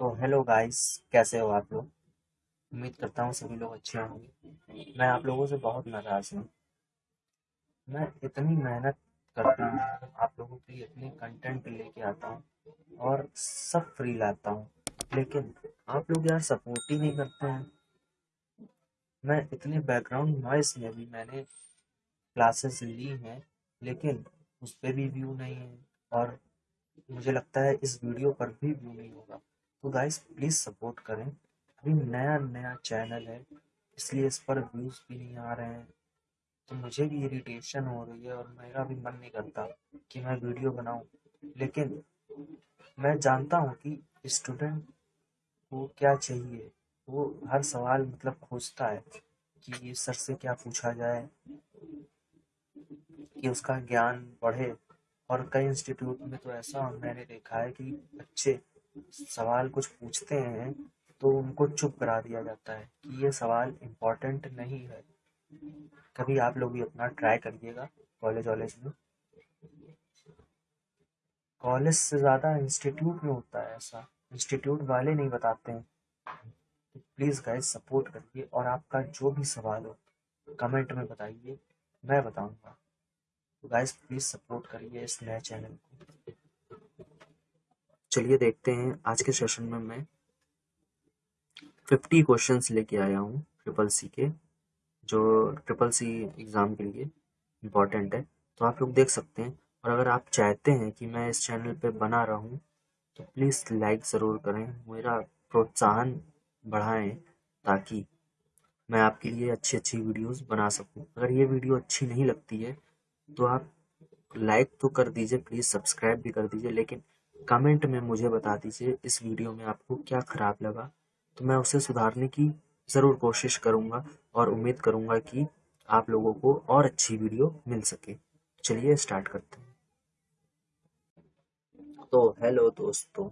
तो hello guys कैसे हो आप लोग? उम्मीद करता हूँ सभी लोग अच्छे होंगे। मैं आप लोगों से बहुत नाराज़ हूँ। मैं इतनी मेहनत करता हूँ, आप लोगों के लिए इतने कंटेंट लेके आता हूँ और सब फ्री लाता हूँ। लेकिन आप लोग यार सपोर्ट ही नहीं करते हैं। मैं इतने बैकग्राउंड नॉइस में भी मैंने क्लासेस ली हैं, लेकिन उस पर भी व्यू नहीं है और मुझे लगता है इस वीडियो पर भी व्यू नहीं होगा। तो गाइस प्लीज़ सपोर्ट करें। अभी नया नया चैनल है, इसलिए इस पर व्यूज़ भी नहीं आ रहे हैं। तो मुझे भी इरिटेशन हो रही है और मेरा भी मन नहीं करता कि मैं वीडियो बनाऊँ। लेकिन मैं जानता हूँ कि स्टूडेंट को क्या चाहिए। वो हर सवाल मतलब खोजता है कि ये सर से क्या पूछा जाए, कि उसका ज्ञान बढ़े। और कई इंस्टीट्यूट में तो ऐसा मैंने देखा है कि बच्चे सवाल कुछ पूछते हैं तो उनको चुप करा दिया जाता है कि ये सवाल इम्पोर्टेंट नहीं है। कभी आप लोग भी अपना ट्राई करिएगा कॉलेज वॉलेज में। कॉलेज से ज़्यादा इंस्टीट्यूट में होता है ऐसा। इंस्टीट्यूट वाले नहीं बताते हैं। तो प्लीज़ गाइज़ सपोर्ट करिए और आपका जो भी सवाल हो कमेंट में बताइए। मैं बताऊँगा। तो गाइज़ प्लीज़ सपोर्ट करिए इस नए चैनल को। चलिए देखते हैं आज के सेशन में मैं फिफ्टी क्वेश्चंस लेके आया हूँ ट्रिपल सी के, जो ट्रिपल सी एग्ज़ाम के लिए इंपॉर्टेंट है। तो आप लोग देख सकते हैं और अगर आप चाहते हैं कि मैं इस चैनल पे बना रहा तो प्लीज़ लाइक ज़रूर करें, मेरा प्रोत्साहन बढ़ाएँ ताकि मैं आपके लिए अच्छी अच्छी वीडियोस बना सकूँ। अगर ये वीडियो अच्छी नहीं लगती है तो आप लाइक तो कर दीजिए प्लीज़ सब्सक्राइब भी कर दीजिए, लेकिन कमेंट में मुझे बता दीजिए इस वीडियो में आपको क्या ख़राब लगा। तो मैं उसे सुधारने की ज़रूर कोशिश करूँगा और उम्मीद करूँगा कि आप लोगों को और अच्छी वीडियो मिल सके। चलिए स्टार्ट करते हैं। तो हेलो दोस्तों,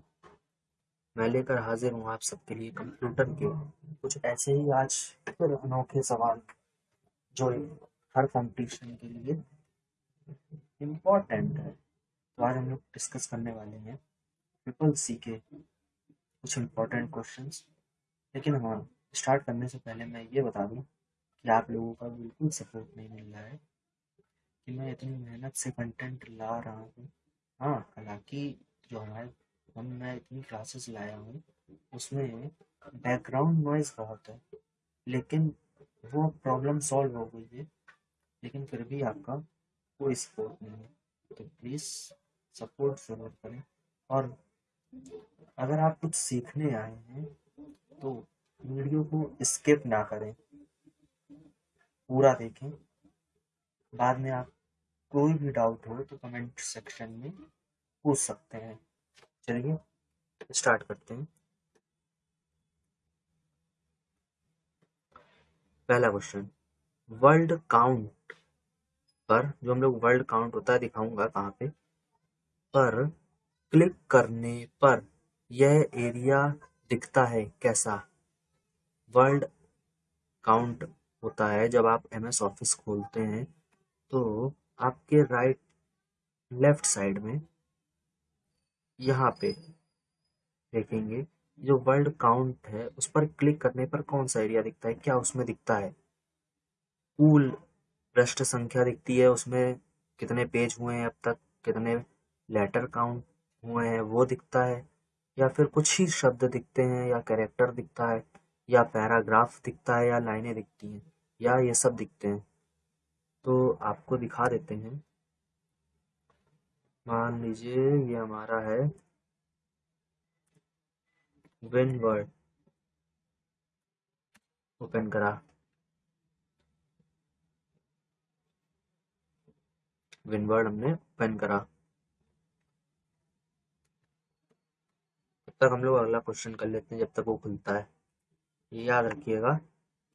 मैं लेकर हाजिर हूँ आप सबके लिए कंप्यूटर के कुछ ऐसे ही आज फिर अनोखे सवाल जो हर कंपटीशन के लिए इम्पोर्टेंट है। तो आज हम लोग डिस्कस करने वाले हैं ट्रिपल सी के कुछ इम्पोर्टेंट क्वेश्चंस लेकिन हाँ स्टार्ट करने से पहले मैं ये बता दूँ कि आप लोगों का बिल्कुल सपोर्ट नहीं मिल रहा है, कि मैं इतनी मेहनत से कंटेंट ला रहा हूँ। हाँ हालाँकि जो हमारे हम मैं इतनी क्लासेस लाया हूँ, उसमें बैकग्राउंड नॉइज़ बहुत है, लेकिन वो प्रॉब्लम सॉल्व हो गई है, लेकिन फिर भी आपका कोई सपोर्ट नहीं है। तो प्लीज़ सपोर्ट ज़रूर करें। और अगर आप कुछ सीखने आए हैं तो वीडियो को स्किप ना करें। पूरा देखें। बाद में आप कोई भी डाउट हो तो कमेंट सेक्शन में पूछ सकते हैं। चलिए स्टार्ट करते हैं। पहला क्वेश्चन वर्ल्ड काउंट पर, जो हम लोग वर्ल्ड काउंट होता है, दिखाऊँगा कहाँ पे। पर क्लिक करने पर यह एरिया दिखता है कैसा? वर्ल्ड काउंट होता है जब आप एम एस ऑफ़िस खोलते हैं तो आपके राइट लेफ़्ट साइड में यहाँ पे देखेंगे जो वर्ल्ड काउंट है, उस पर क्लिक करने पर कौन सा एरिया दिखता है, क्या उसमें दिखता है? कुल पृष्ठ संख्या दिखती है, उसमें कितने पेज हुए हैं अब तक, कितने लेटर काउंट हुए हैं, वो दिखता है, या फिर कुछ ही शब्द दिखते हैं, या कैरेक्टर दिखता है, या पैराग्राफ दिखता है, या लाइनें दिखती हैं, या ये सब दिखते हैं। तो आपको दिखा देते हैं। मान लीजिए ये हमारा है विन वर्ड ओपन करा। विनवर्ड हमने ओपन करा। तक हम लोग अगला क्वेश्चन कर लेते हैं जब तक वो खुलता है। ये याद रखिएगा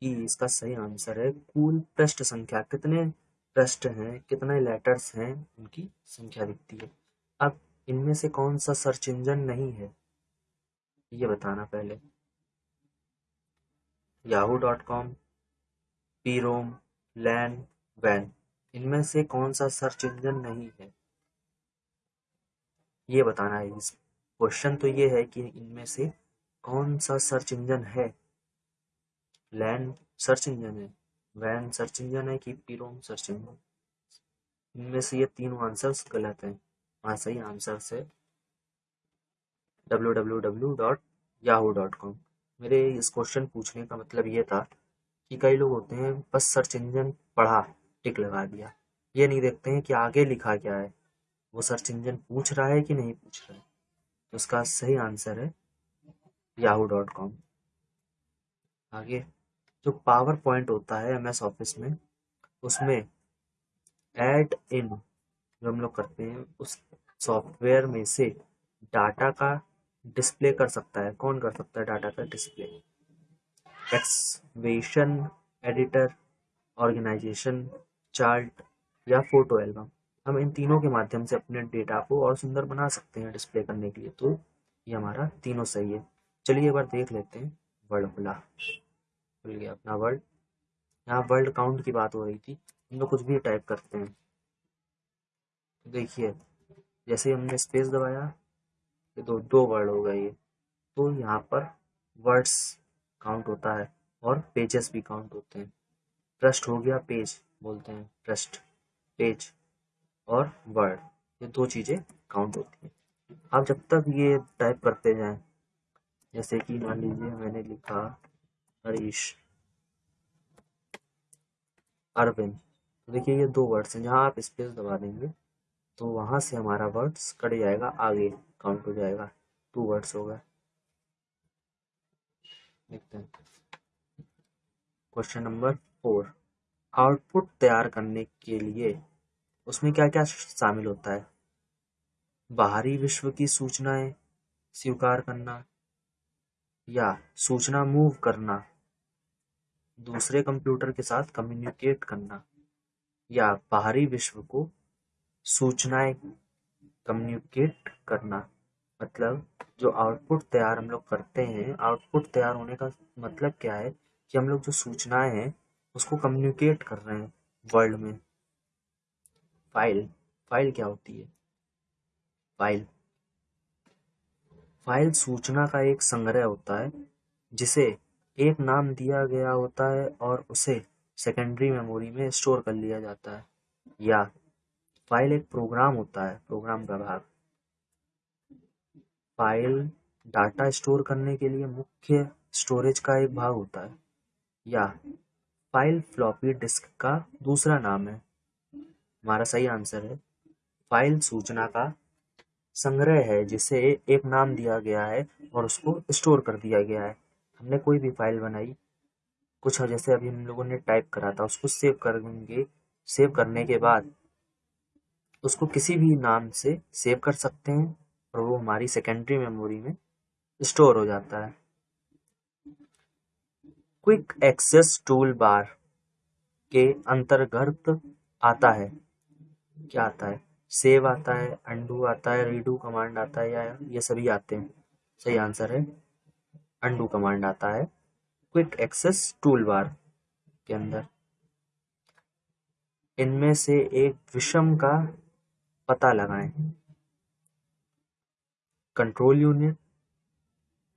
कि इसका सही आंसर है कुल पृष्ठ संख्या। कितने पृष्ठ हैं, कितने लेटर्स हैं, उनकी संख्या दिखती है। अब इनमें से कौन सा सर्च इंजन नहीं है? ये बताना पहले। Yahoo dot com P ROM LAN van इनमें से कौन सा सर्च इंजन नहीं है? ये बताना है इस क्वेश्चन तो ये है कि इनमें से कौन सा सर्च इंजन है? लैंड सर्च इंजन है, वैन सर्च इंजन है कि पीरोम सर्च इंजन इनमें से ये तीनों आंसर्स गलत हैं। वहाँ सही आंसर है। W W W dot Yahoo dot com मेरे इस क्वेश्चन पूछने का मतलब ये था कि कई लोग होते हैं, बस सर्च इंजन पढ़ा, टिक लगा दिया। ये नहीं देखते हैं कि आगे लिखा क्या है। वो सर्च इंजन पूछ रहा है कि नहीं पूछ रहा है। उसका सही आंसर है याहू डॉट कॉम। आगे, जो पावर पॉइंट होता है एम एस ऑफ़िस में, उसमें एड इन जो हम लोग करते हैं, उस सॉफ्टवेयर में से डाटा का डिस्प्ले कर सकता है। कौन कर सकता है डाटा का display? Equation editor, organisation, chart या फ़ोटो एल्बम। हम इन तीनों के माध्यम से अपने डेटा को और सुंदर बना सकते हैं डिस्प्ले करने के लिए। तो ये हमारा तीनों सही है। चलिए एक बार देख लेते हैं। वर्ल्ड खुला। खुल गया अपना वर्ल्ड यहाँ वर्ल्ड काउंट की बात हो रही थी। हम लोग कुछ भी टाइप करते हैं। तो देखिए, जैसे हमने स्पेस दबाया, ये दो दो वर्ड हो गए ये। तो यहाँ पर वर्ड्स काउंट होता है और पेजेस भी काउंट होते हैं। ट्रस्ट हो गया पेज बोलते हैं। ट्रस्ट पेज और वर्ड ये दो चीज़ें काउंट होती हैं। आप जब तक ये टाइप करते जाएँ, जैसे कि मान लीजिए मैंने लिखा हरीश, अरविंद तो देखिए ये दो वर्ड्स हैं, जहाँ आप स्पेस दबा देंगे तो वहाँ से हमारा वर्ड्स कट जाएगा, आगे काउंट हो जाएगा। टू वर्ड्स हो गए। क्वेश्चन नंबर फोर आउटपुट तैयार करने के लिए उसमें क्या क्या शामिल होता है? बाहरी विश्व की सूचनाएँ स्वीकार करना या सूचना मूव करना, दूसरे कंप्यूटर के साथ कम्युनिकेट करना, या बाहरी विश्व को सूचनाएँ कम्युनिकेट करना। मतलब जो आउटपुट तैयार हम लोग करते हैं आउटपुट तैयार होने का मतलब क्या है कि हम लोग जो सूचनाएँ हैं, उसको कम्युनिकेट कर रहे हैं वर्ल्ड में। फ़ाइल फ़ाइल क्या होती है? फ़ाइल। फ़ाइल सूचना का एक संग्रह होता है, जिसे एक नाम दिया गया होता है और उसे सेकेंडरी मेमोरी में स्टोर कर लिया जाता है। या फ़ाइल एक प्रोग्राम होता है प्रोग्राम का भाग फ़ाइल डाटा स्टोर करने के लिए मुख्य स्टोरेज का एक भाग होता है, या फ़ाइल फ्लॉपी डिस्क का दूसरा नाम है। हमारा सही आंसर है। फ़ाइल सूचना का संग्रह है, जिसे एक नाम दिया गया है और उसको स्टोर कर दिया गया है। हमने कोई भी फ़ाइल बनाई, कुछ जैसे अभी हम लोगों ने टाइप करा था, उसको सेव करेंगे, सेव करने के बाद उसको किसी भी नाम से सेव कर सकते हैं और वो हमारी सेकेंडरी मेमोरी में स्टोर हो जाता है। क्विक एक्सेस टूल बार के अंतर्गत आता है। क्या आता है? सेव आता है अंडू आता है रीडू कमांड आता है या ये सभी आते हैं? सही आंसर है। अंडू कमांड आता है। क्विक एक्सेस टूल बार के अंदर। इनमें से एक विषम का पता लगाएँ। Control unit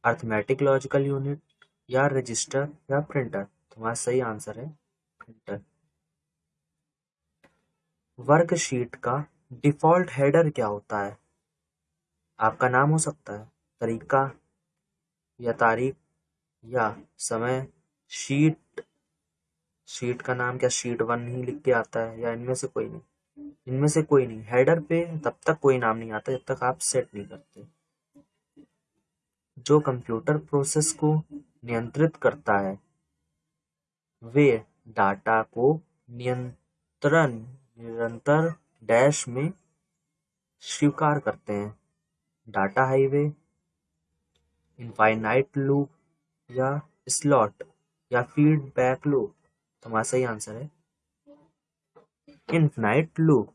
arithmetic logical unit या रजिस्टर या प्रिंटर तुम्हारा सही आंसर है। प्रिंटर वर्कशीट का डिफ़ॉल्ट हेडर क्या होता है? आपका नाम हो सकता है, तरीका, या तारीख, या समय, शीट शीट का नाम क्या? शीट वन ही लिख के आता है, या इनमें से कोई नहीं। इनमें से कोई नहीं। हेडर पे तब तक कोई नाम नहीं आता, जब तक आप सेट नहीं करते। जो कंप्यूटर प्रोसेस को नियंत्रित करता है, वे डाटा को नियंत्रण निरंतर डैश में स्वीकार करते हैं। डाटा हाईवे, इनफाइनाइट लूप या स्लॉट या फीडबैक लूप। हमारा सही आंसर है। Infinite loop.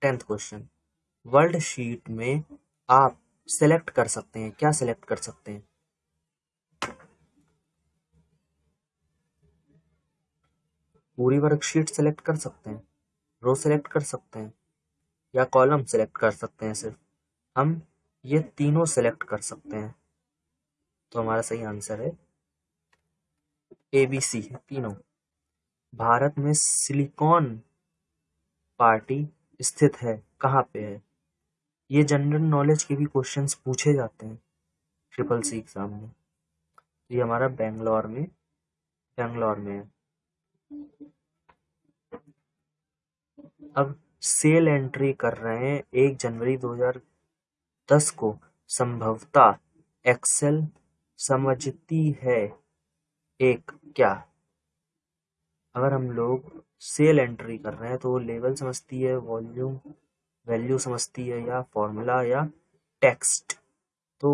Tenth question. World sheet में आप सेलेक्ट कर सकते हैं। क्या सेलेक्ट कर सकते हैं? पूरी वर्कशीट सेलेक्ट कर सकते हैं। रो सेलेक्ट कर सकते हैं। या कॉलम सेलेक्ट कर सकते हैं सिर्फ़। हम ये तीनों सेलेक्ट कर सकते हैं। तो हमारा सही आंसर है। ए बी सी है, तीनों। भारत में सिलिकॉन पार्टी स्थित है। कहाँ पे है? ये जनरल नॉलेज के भी क्वेश्चंस पूछे जाते हैं। ट्रिपल सी एग्ज़ाम में। ये हमारा बेंगलोर में बेंगलोर में है। अब सेल एंट्री कर रहे हैं एक जनवरी 2010 को। संभवतः एक्सेल समझती है एक क्या? अगर हम लोग सेल एंट्री कर रहे हैं तो लेवल समझती है वॉल्यूम वैल्यू समझती है या फॉर्मूला या टेक्स्ट तो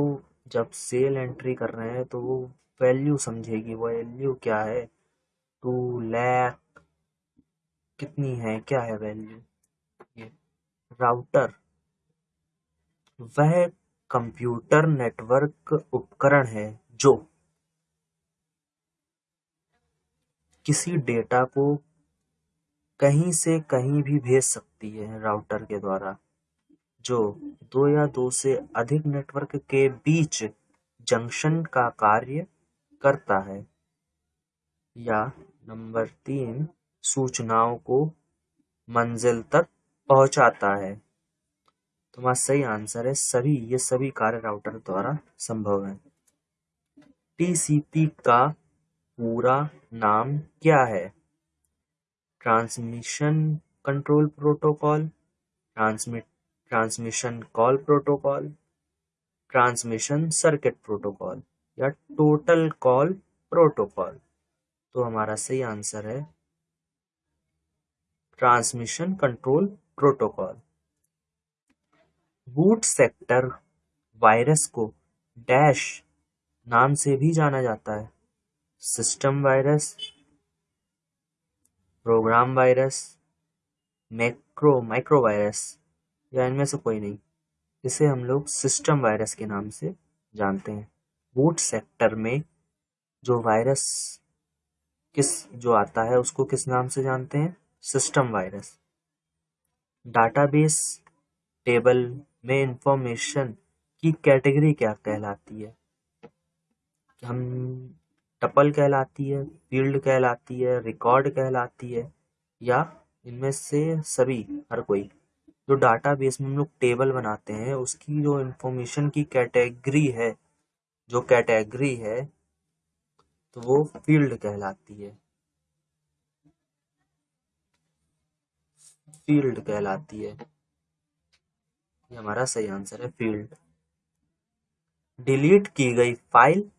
जब सेल एंट्री कर रहे हैं तो वो वैल्यू समझेगी वैल्यू क्या है? लैक कितनी है? क्या है वैल्यू ये राउटर वह कंप्यूटर नेटवर्क उपकरण है जो किसी डेटा को कहीं से कहीं भी भेज सकती है राउटर के द्वारा, जो दो या दो से अधिक नेटवर्क के बीच जंक्शन का कार्य करता है या नंबर तीन, सूचनाओं को मंजिल तक पहुंचाता है। तुम्हारा सही आंसर है, सभी, ये सभी कार्य राउटर द्वारा संभव है। टीसीपी का पूरा नाम क्या है? Transmission control protocol transmit transmission call protocol, transmission circuit protocol या टोटल कॉल प्रोटोकॉल। तो हमारा सही आंसर है transmission control protocol. Boot sector virus को डैश नाम से भी जाना जाता है। System virus, program virus, macro micro virus या इनमें से कोई नहीं। इसे हम लोग सिस्टम वायरस के नाम से जानते हैं। बूट सेक्टर में जो वायरस किस जो आता है उसको किस नाम से जानते हैं? System virus. डाटाबेस टेबल में इंफॉर्मेशन की कैटेगरी क्या कहलाती है? हम टपल कहलाती है, फ़ील्ड कहलाती है, रिकॉर्ड कहलाती है, या इनमें से सभी, हर कोई। जो डाटा बेस में हम लोग टेबल बनाते हैं, उसकी जो इंफॉर्मेशन की कैटेगरी है, जो कैटेगरी है तो वो फ़ील्ड कहलाती है। फ़ील्ड कहलाती है। ये हमारा सही आंसर है फ़ील्ड। डिलीट की गई फ़ाइल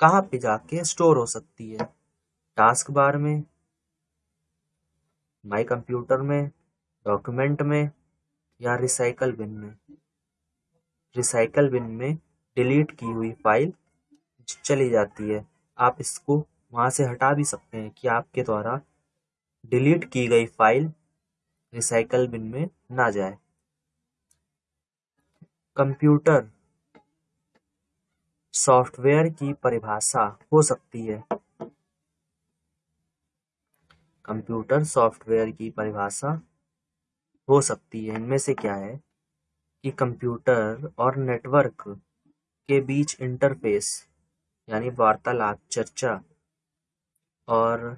कहाँ पे जाके स्टोर हो सकती है? टास्क बार में माई कंप्यूटर में, डॉक्यूमेंट में या रिसाइकल बिन में? रिसाइकल बिन में डिलीट की हुई फ़ाइल चली जाती है। आप इसको वहाँ से हटा भी सकते हैं कि आपके द्वारा डिलीट की गई फ़ाइल रिसाइकल बिन में ना जाए। कंप्यूटर सॉफ्टवेयर की परिभाषा हो सकती है। कंप्यूटर सॉफ्टवेयर की परिभाषा हो सकती है। इनमें से क्या है कि कंप्यूटर और नेटवर्क के बीच इंटरफेस यानी वार्तालाप, चर्चा और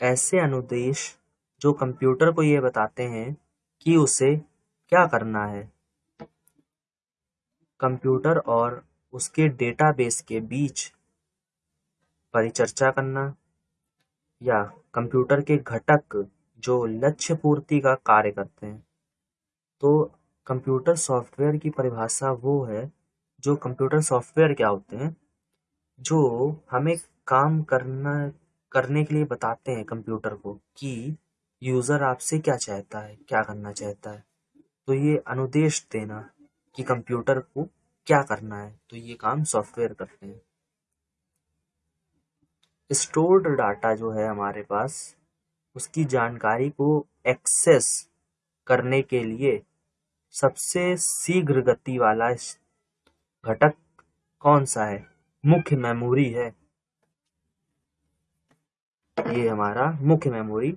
ऐसे अनुदेश जो कंप्यूटर को ये बताते हैं कि उसे क्या करना है। कंप्यूटर और उसके डेटाबेस के बीच परिचर्चा करना या कंप्यूटर के घटक जो लक्ष्य पूर्ति का कार्य करते हैं। तो कंप्यूटर सॉफ्टवेयर की परिभाषा वो है जो कंप्यूटर सॉफ्टवेयर क्या होते हैं? जो हमें काम करना, करने के लिए बताते हैं कंप्यूटर को कि यूज़र आपसे क्या चाहता है, क्या करना चाहता है। तो ये अनुदेश देना कि कंप्यूटर को क्या करना है। तो ये काम सॉफ्टवेयर करते हैं। स्टोर्ड डाटा जो है हमारे पास, उसकी जानकारी को एक्सेस करने के लिए सबसे शीघ्र गति वाला घटक कौन सा है? मुख्य मेमोरी है। ये हमारा मुख्य मेमोरी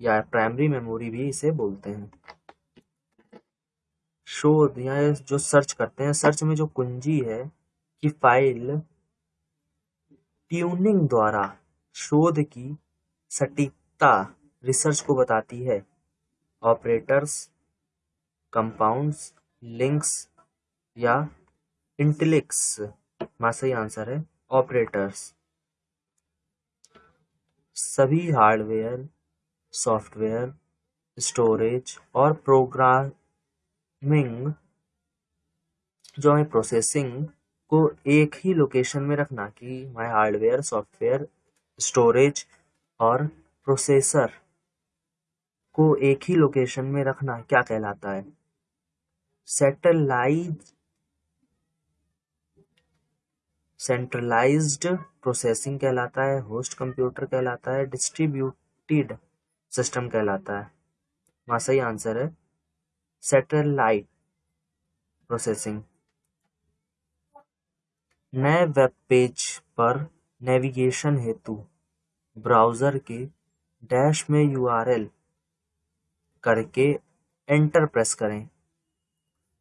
या प्राइमरी मेमोरी भी इसे बोलते हैं। शोध या जो सर्च करते हैं, सर्च में जो कुंजी है कि फ़ाइल ट्यूनिंग द्वारा शोध की सटीकता रिसर्च को बताती है। ऑपरेटर्स, कंपाउंड्स, लिंक्स या इंटेलेक्स। हमारा सही आंसर है, ऑपरेटर्स। सभी हार्डवेयर, सॉफ्टवेयर, स्टोरेज और प्रोग्रामिंग, जो है प्रोसेसिंग को एक ही लोकेशन में रखना कि माय हार्डवेयर, सॉफ्टवेयर, स्टोरेज और प्रोसेसर को एक ही लोकेशन में रखना क्या कहलाता है? सेटेलाइज सेंट्रलाइज्ड प्रोसेसिंग कहलाता है होस्ट कंप्यूटर कहलाता है डिस्ट्रीब्यूटेड सिस्टम कहलाता है। वहाँ सही आंसर है सेटेलाइट प्रोसेसिंग नए वेब पेज पर नेविगेशन हेतु ब्राउज़र के डैश में यूआरएल करके एंटर प्रेस करें।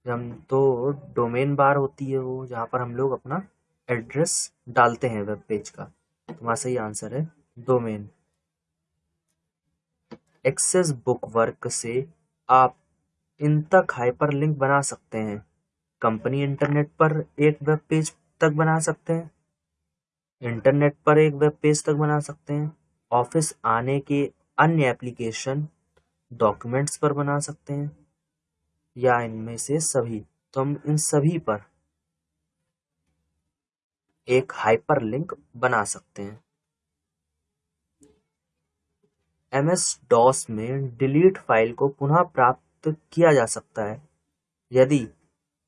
हम तो डोमेन बार होती है वो, जहाँ पर हम लोग अपना एड्रेस डालते हैं वेब पेज का। तो वहाँ सही आंसर है डोमेन। एक्सेस बुक वर्क से आप इन तक हाइपर लिंक बना सकते हैं। कंपनी इंटरनेट पर एक वेब पेज तक बना सकते हैं। इंटरनेट पर एक वेब पेज तक बना सकते हैं। ऑफ़िस आने के अन्य एप्लीकेशन डॉक्यूमेंट्स पर बना सकते हैं। या इनमें से सभी। तो हम इन सभी पर एक हाइपरलिंक बना सकते हैं। एम एस डॉस में डिलीट फ़ाइल को पुनः प्राप्त किया जा सकता है, यदि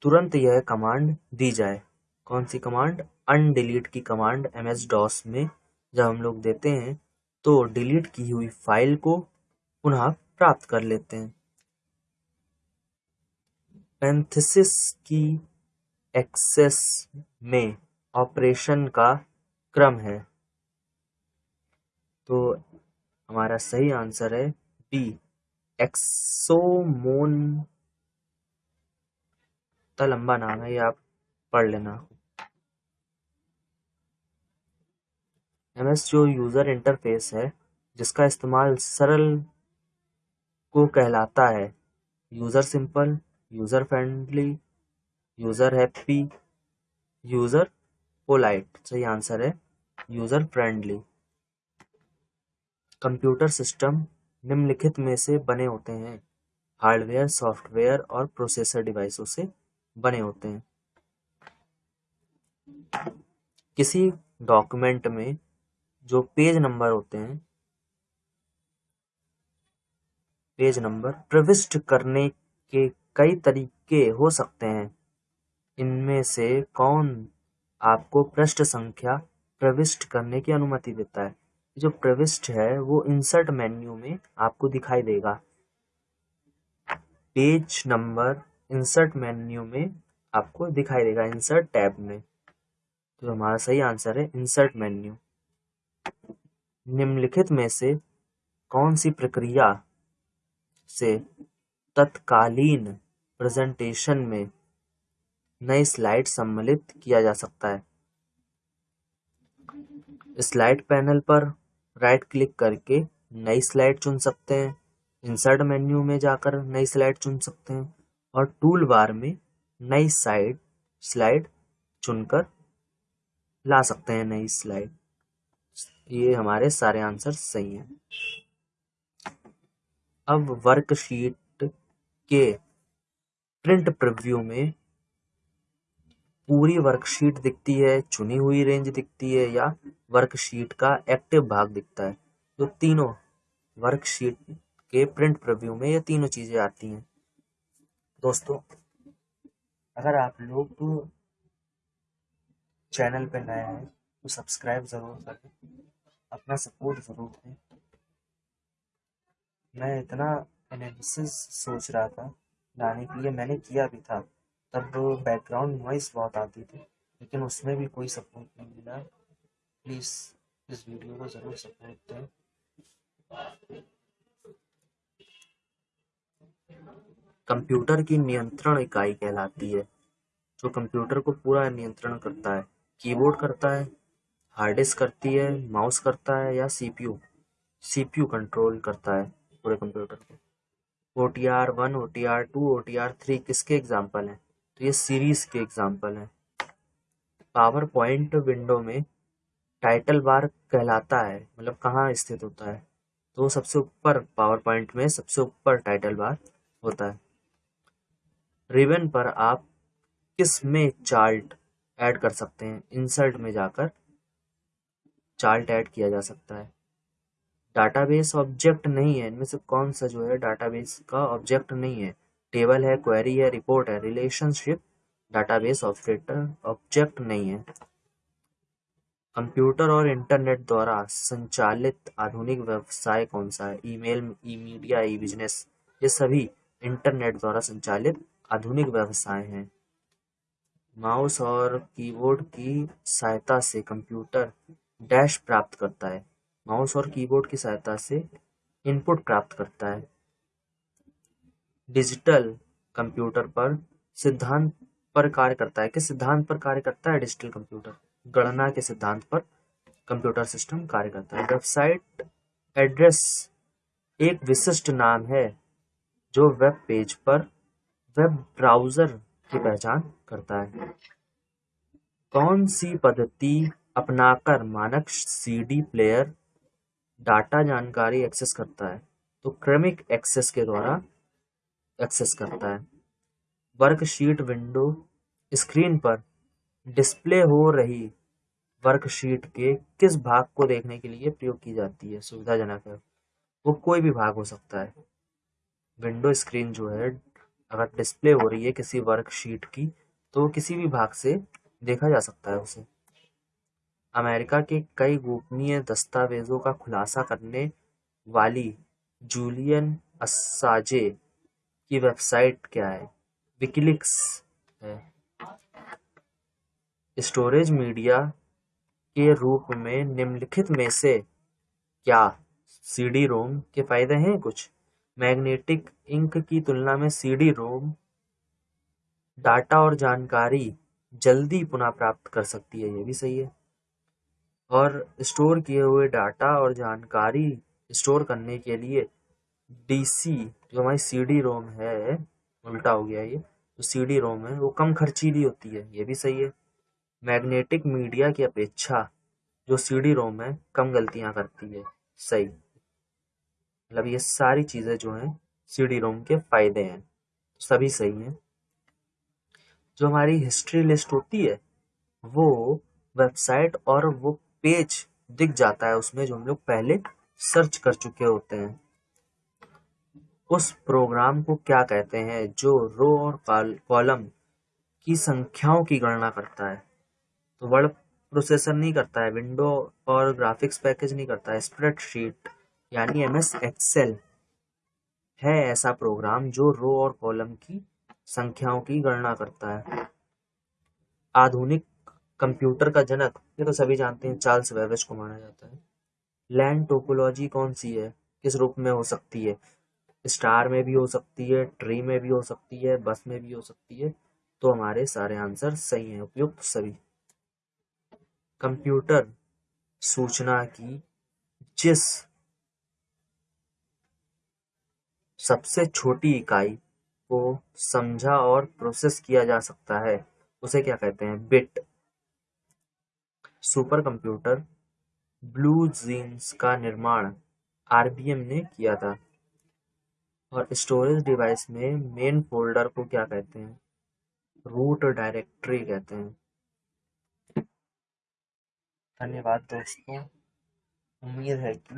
तुरंत यह कमांड दी जाए। कौन सी कमांड अनडिलीट की कमांड एम एस डॉस में जब हम लोग देते हैं तो डिलीट की हुई फ़ाइल को पुनः प्राप्त कर लेते हैं। पेंथिसिस की एक्सेस में ऑपरेशन का क्रम है। तो हमारा सही आंसर है बी एक्सोमोन तो लंबा नाम है, ये आप पढ़ लेना। एम एस जो यूज़र इंटरफेस है, जिसका इस्तेमाल सरल को कहलाता है। User simple user friendly user happy user polite, सही आंसर है। यूज़र फ्रेंडली कंप्यूटर सिस्टम निम्नलिखित में से बने होते हैं। हार्डवेयर, सॉफ्टवेयर और प्रोसेसर डिवाइसों से बने होते हैं। किसी डॉक्यूमेंट में जो पेज नंबर होते हैं, पेज नंबर प्रविष्ट करने के कई तरीके हो सकते हैं। इनमें से कौन आपको पृष्ठ संख्या प्रविष्ट करने की अनुमति देता है। जो प्रविष्ट है, वो इंसर्ट मेन्यू में आपको दिखाई देगा। पेज नंबर इंसर्ट मेन्यू में आपको दिखाई देगा इंसर्ट टैब में। तो हमारा सही आंसर है इंसर्ट मेन्यू निम्नलिखित में से कौन सी प्रक्रिया से तत्कालीन प्रेजेंटेशन में नई स्लाइड सम्मिलित किया जा सकता है। स्लाइड पैनल पर राइट क्लिक करके नई स्लाइड चुन सकते हैं। इंसर्ट मेन्यू में जाकर नई स्लाइड चुन सकते हैं और टूल बार में नई साइड स्लाइड चुनकर ला सकते हैं नई स्लाइड। ये हमारे सारे आंसर सही हैं। अब वर्कशीट के प्रिंट प्रिव्यू में पूरी वर्कशीट दिखती है, चुनी हुई रेंज दिखती है या वर्कशीट का एक्टिव भाग दिखता है। तो तीनों वर्कशीट के प्रिंट प्रिव्यू में ये तीनों चीज़ें आती हैं। दोस्तों, अगर आप लोग तो चैनल पर नए हैं तो सब्सक्राइब ज़रूर करें, अपना सपोर्ट ज़रूर दें। मैं इतना एनालिसिस सोच रहा था, लाने के लिए मैंने किया भी था। तब बैकग्राउंड नॉइस बहुत आती थी, लेकिन उसमें भी कोई सपोर्ट नहीं मिला। प्लीज़ इस वीडियो को ज़रूर सपोर्ट दें कंप्यूटर की नियंत्रण इकाई कहलाती है, जो कंप्यूटर को पूरा नियंत्रण करता है। कीबोर्ड करता है, हार्ड डिस्क करती है, माउस करता है या सीपीयू सीपीयू कंट्रोल करता है पूरे कंप्यूटर को। O T R one O T R two O T R three किसके एग्ज़ाम्पल हैं? ये सीरीज़ के एग्ज़ाम्पल हैं। पावर पॉइंट विंडो में टाइटल बार कहलाता है मतलब कहाँ स्थित होता है? तो सबसे ऊपर पावर पॉइंट में सबसे ऊपर टाइटल बार होता है। रिबन पर आप किसमें चार्ट ऐड कर सकते हैं? इंसर्ट में जाकर चार्ट ऐड किया जा सकता है। डाटाबेस ऑब्जेक्ट नहीं है, इनमें से कौन सा जो है डाटाबेस का ऑब्जेक्ट नहीं है? टेबल है क्वेरी है रिपोर्ट है रिलेशनशिप डाटाबेस ऑपरेटर ऑब्जेक्ट नहीं है। कंप्यूटर और इंटरनेट द्वारा संचालित आधुनिक व्यवसाय कौन सा है? Email e media e business ये सभी इंटरनेट द्वारा संचालित आधुनिक व्यवसाय हैं। माउस और कीबोर्ड की सहायता से कंप्यूटर डैश प्राप्त करता है। माउस और कीबोर्ड की सहायता से इनपुट प्राप्त करता है। डिजिटल कंप्यूटर पर सिद्धांत पर कार्य करता है। किस सिद्धांत पर कार्य करता है? Digital computer. गणना के सिद्धांत पर कंप्यूटर सिस्टम कार्य करता है। वेबसाइट एड्रेस एक विशिष्ट नाम है, जो वेब पेज पर वेब ब्राउज़र की पहचान करता है। कौन सी पद्धति अपनाकर मानक सीडी प्लेयर डाटा जानकारी एक्सेस करता है? तो क्रमिक एक्सेस के द्वारा एक्सेस करता है। वर्कशीट विंडो स्क्रीन पर डिस्प्ले हो रही वर्कशीट के किस भाग को देखने के लिए प्रयोग की जाती है, सुविधाजनक है। वो कोई भी भाग हो सकता है। विंडो स्क्रीन जो है, अगर डिस्प्ले हो रही है किसी वर्कशीट की तो किसी भी भाग से देखा जा सकता है उसे। अमेरिका के कई गोपनीय दस्तावेजों का खुलासा करने वाली जूलियन असाजे की वेबसाइट क्या है? विकिलिक्स है। स्टोरेज मीडिया के रूप में निम्नलिखित में से क्या सीडी रोम के फ़ायदे हैं कुछ? मैग्नेटिक इंक की तुलना में सीडी रोम डाटा और जानकारी जल्दी पुनः प्राप्त कर सकती है, ये भी सही है। और स्टोर किए हुए डाटा और जानकारी स्टोर करने के लिए डीसी जो हमारी सीडी रोम है, उल्टा हो गया ये जो सीडी रोम है, वो कम खर्चीली होती है, ये भी सही है। मैग्नेटिक मीडिया की अपेक्षा, जो सीडी रोम है, कम गलतियाँ करती है, सही। मतलब ये सारी चीज़ें जो हैं सीडी रोम के फ़ायदे हैं सभी सही हैं। जो हमारी हिस्ट्री लिस्ट होती है, वो वेबसाइट और वो पेज दिख जाता है, उसमें जो हम लोग पहले सर्च कर चुके होते हैं। उस प्रोग्राम को क्या कहते हैं जो रो और कॉलम की संख्याओं की गणना करता है? तो वर्ड प्रोसेसर नहीं करता है, विंडो और ग्राफिक्स पैकेज नहीं करता है, स्प्रेडशीट यानी एम एस एक्सेल है ऐसा प्रोग्राम जो रो और कॉलम की संख्याओं की गणना करता है। आधुनिक कंप्यूटर का जनक, ये तो सभी जानते हैं, चार्ल्स वेवेज को माना जाता है। लैंड टोपोलॉजी कौन सी है? किस रूप में हो सकती है? स्टार में भी हो सकती है, ट्री में भी हो सकती है, बस में भी हो सकती है तो हमारे सारे आंसर सही हैं, उपयुक्त सभी। कंप्यूटर सूचना की जिस सबसे छोटी इकाई को समझा और प्रोसेस किया जा सकता है, उसे क्या कहते हैं? Bit. Super computer blue jeans का निर्माण आरबीएम ने किया था। और स्टोरेज डिवाइस में मेन फोल्डर को क्या कहते हैं? रूट डायरेक्टरी कहते हैं। धन्यवाद दोस्तों। उम्मीद है कि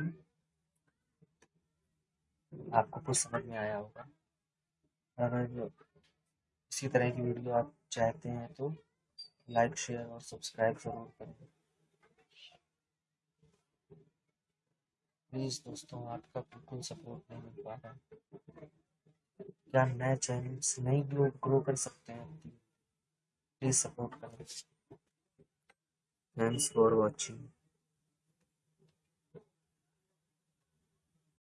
आपको कुछ समझ में आया होगा। अगर इसी तरह की वीडियो आप चाहते हैं तो लाइक शेयर और सब्सक्राइब ज़रूर करें। प्लीज़ दोस्तों, आपका बिल्कुल सपोर्ट नहीं मिल पा रहा क्या नए चैनल्स नहीं ग्रो ग्रो कर सकते हैं? प्लीज़ सपोर्ट करें। Thanks for watching